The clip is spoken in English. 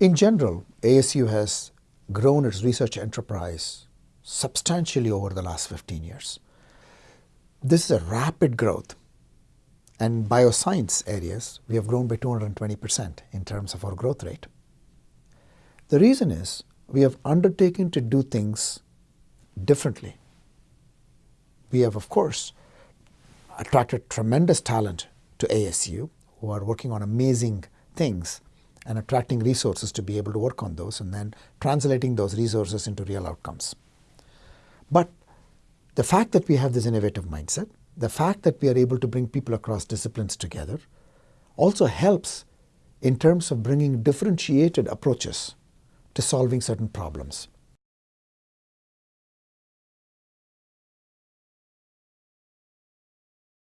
In general, ASU has grown its research enterprise substantially over the last 15 years. This is a rapid growth. And bioscience areas, we have grown by 220% in terms of our growth rate. The reason is we have undertaken to do things differently. We have, of course, attracted tremendous talent to ASU who are working on amazing things and attracting resources to be able to work on those and then translating those resources into real outcomes. But the fact that we have this innovative mindset, the fact that we are able to bring people across disciplines together also helps in terms of bringing differentiated approaches to solving certain problems.